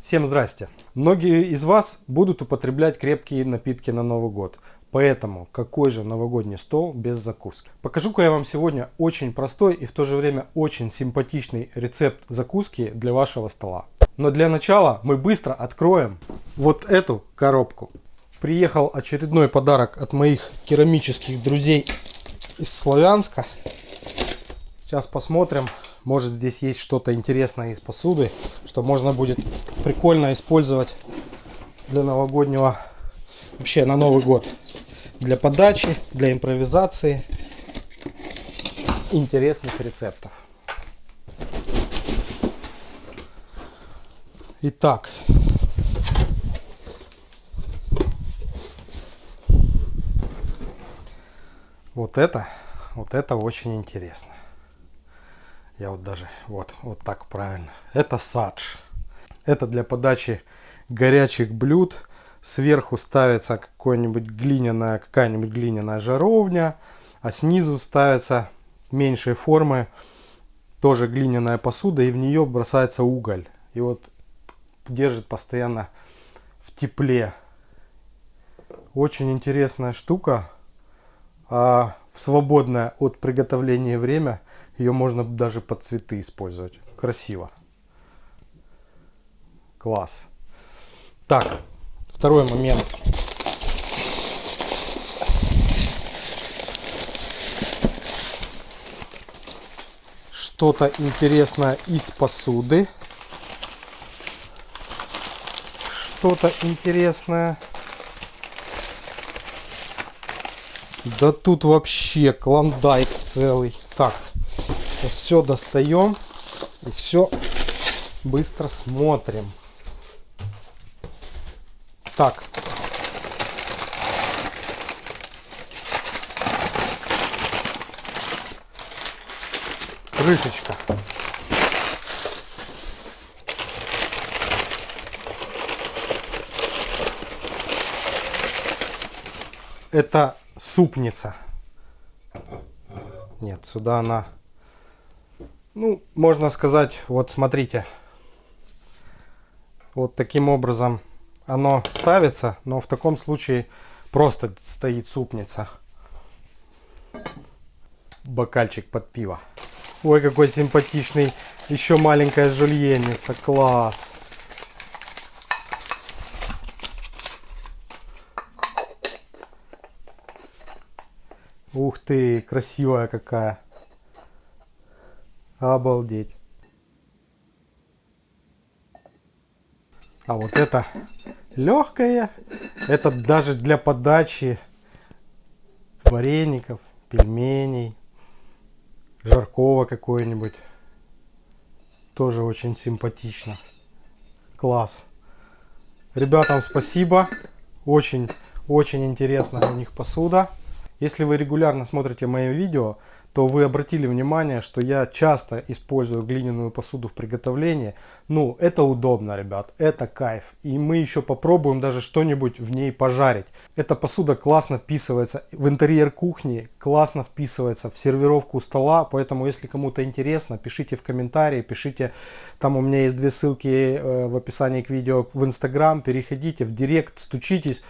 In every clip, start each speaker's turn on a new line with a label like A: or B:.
A: Всем здрасте! Многие из вас будут употреблять крепкие напитки на Новый год. Поэтому какой же новогодний стол без закуски? Покажу-ка я вам сегодня очень простой и в то же время очень симпатичный рецепт закуски для вашего стола. Но для начала мы быстро откроем вот эту коробку. Приехал очередной подарок от моих керамических друзей из Славянска. Сейчас посмотрим, может здесь есть что-то интересное из посуды, что можно будет прикольно использовать для новогоднего, вообще на Новый год. Для подачи, для импровизации, интересных рецептов. Итак, вот это, вот это очень интересно. Я вот даже, вот, вот так правильно. Это садж. Это для подачи горячих блюд. Сверху ставится какая-нибудь глиняная, какая-нибудь глиняная жаровня. А снизу ставится меньшей формы тоже глиняная посуда. И в нее бросается уголь. И вот держит постоянно в тепле. Очень интересная штука. А в свободное от приготовления время ее можно даже под цветы использовать. Красиво. Класс. Так, второй момент. Что-то интересное из посуды. Что-то интересное. Да тут вообще клондайк целый. Так, все достаем и все быстро смотрим. Так. Крышечка. Это супница. Нет, сюда она ну, можно сказать, вот смотрите. Вот таким образом оно ставится, но в таком случае просто стоит супница. Бокальчик под пиво. Ой, какой симпатичный. Еще маленькая жульенница. Класс. Ух ты, красивая какая. Обалдеть. А вот это легкое. Это даже для подачи вареников, пельменей, жаркого какой-нибудь. Тоже очень симпатично. Класс. Ребятам спасибо. Очень, очень интересная у них посуда. Если вы регулярно смотрите мои видео, то вы обратили внимание, что я часто использую глиняную посуду в приготовлении. Ну, это удобно, ребят, это кайф. И мы еще попробуем даже что-нибудь в ней пожарить. Эта посуда классно вписывается в интерьер кухни, классно вписывается в сервировку стола. Поэтому, если кому-то интересно, пишите в комментарии, пишите, там у меня есть две ссылки э, в описании к видео в Инстаграм. Переходите в Директ, стучитесь,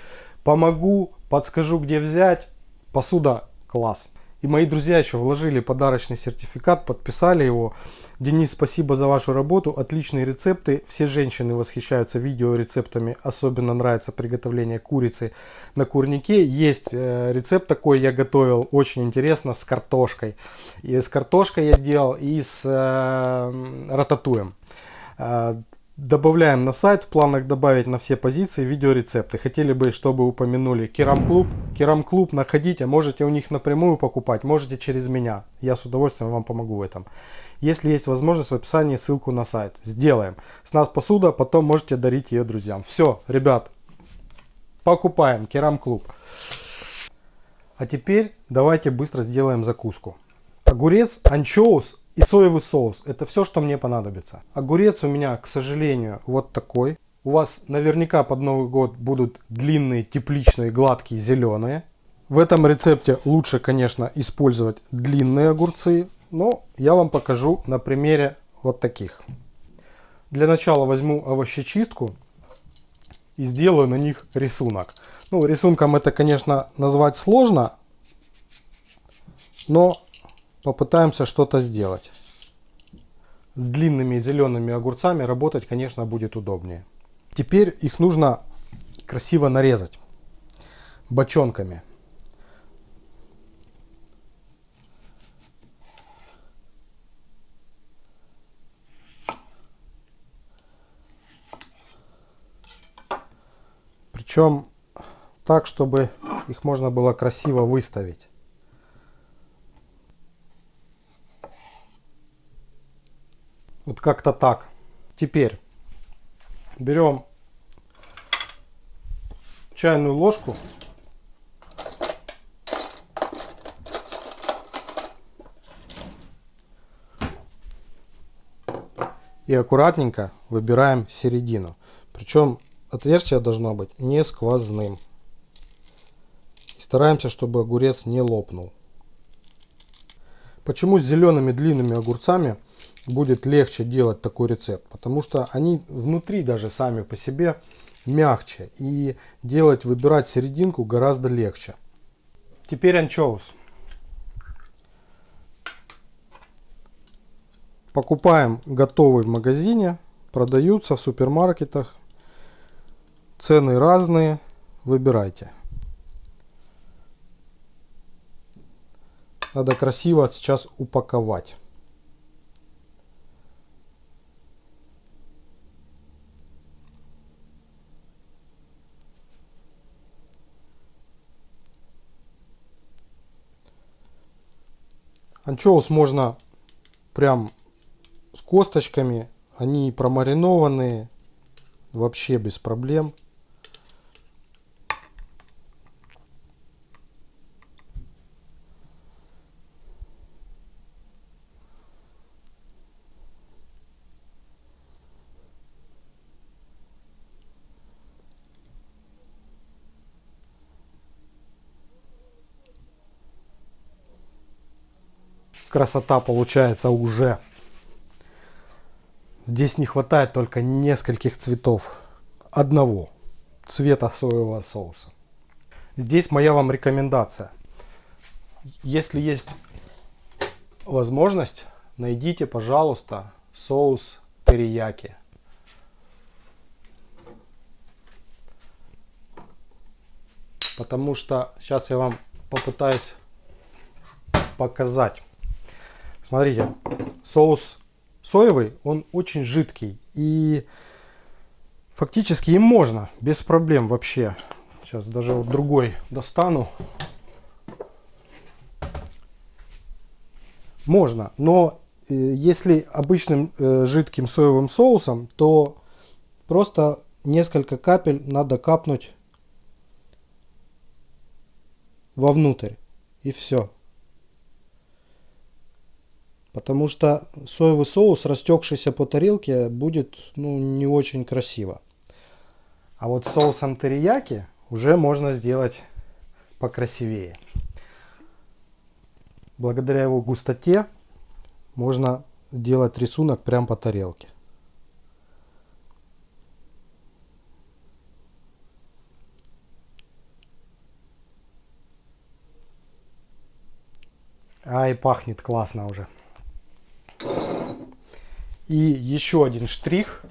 A: помогу, подскажу, где взять. Посуда класс. И мои друзья еще вложили подарочный сертификат, подписали его. Денис, спасибо за вашу работу. Отличные рецепты. Все женщины восхищаются видеорецептами. Особенно нравится приготовление курицы на курнике. Есть э, рецепт такой я готовил. Очень интересно с картошкой. И с картошкой я делал и с э, рататуем. Добавляем на сайт, в планах добавить на все позиции видеорецепты. Хотели бы, чтобы упомянули Керам Клуб. Керам Клуб находите, можете у них напрямую покупать, можете через меня. Я с удовольствием вам помогу в этом. Если есть возможность, в описании ссылку на сайт. Сделаем. С нас посуда, потом можете дарить ее друзьям. Все, ребят, покупаем Керам Клуб. А теперь давайте быстро сделаем закуску. Огурец, анчоус и соевый соус. Это все, что мне понадобится. Огурец у меня, к сожалению, вот такой. У вас наверняка под Новый год будут длинные, тепличные, гладкие, зеленые. В этом рецепте лучше, конечно, использовать длинные огурцы. Но я вам покажу на примере вот таких. для начала возьму овощечистку и сделаю на них рисунок. Ну, рисунком это, конечно, назвать сложно, но попытаемся что-то сделать. С длинными зелеными огурцами работать, конечно, будет удобнее. Теперь их нужно красиво нарезать бочонками. Причем так, чтобы их можно было красиво выставить. Вот как-то так. Теперь берем чайную ложку. И аккуратненько выбираем середину. Причем отверстие должно быть не сквозным. И стараемся, чтобы огурец не лопнул. Почему с зелеными длинными огурцами будет легче делать такой рецепт? Потому что они внутри даже сами по себе мягче. И делать, выбирать серединку гораздо легче. Теперь анчоус. Покупаем готовый в магазине. Продаются в супермаркетах. Цены разные, выбирайте. Надо красиво сейчас упаковать. Анчоус можно прям с косточками. Они промаринованные. Вообще без проблем. Красота получается уже. Здесь не хватает только нескольких цветов. Одного цвета соевого соуса. Здесь моя вам рекомендация. Если есть возможность, найдите, пожалуйста, соус терияки. Потому что сейчас я вам попытаюсь показать. Смотрите, соус соевый, он очень жидкий. И фактически им можно, без проблем вообще. Сейчас даже вот другой достану. Можно, но э, если обычным э, жидким соевым соусом, то просто несколько капель надо капнуть вовнутрь. И все. Потому что соевый соус, растекшийся по тарелке, будет ну, не очень красиво. А вот соусом терияки уже можно сделать покрасивее. Благодаря его густоте можно делать рисунок прямо по тарелке. Ай, пахнет классно уже. И еще один штрих.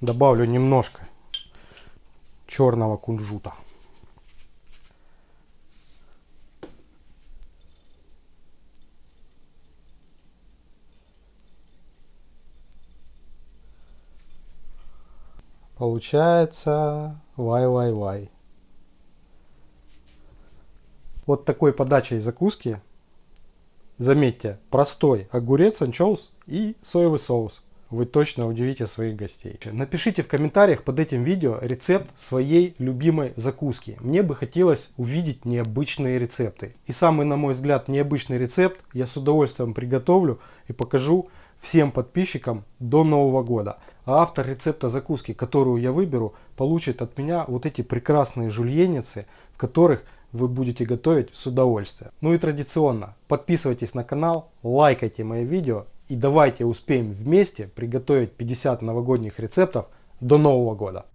A: Добавлю немножко черного кунжута. Получается вай-вай-вай. Вот такой подачей закуски Заметьте, простой огурец, анчоус и соевый соус. Вы точно удивите своих гостей. Напишите в комментариях под этим видео рецепт своей любимой закуски. Мне бы хотелось увидеть необычные рецепты. И самый, на мой взгляд, необычный рецепт я с удовольствием приготовлю и покажу всем подписчикам до Нового года. А автор рецепта закуски, которую я выберу, получит от меня вот эти прекрасные жульеницы, в которых вы будете готовить с удовольствием. Ну и традиционно, подписывайтесь на канал, лайкайте мои видео и давайте успеем вместе приготовить 50 новогодних рецептов до Нового года.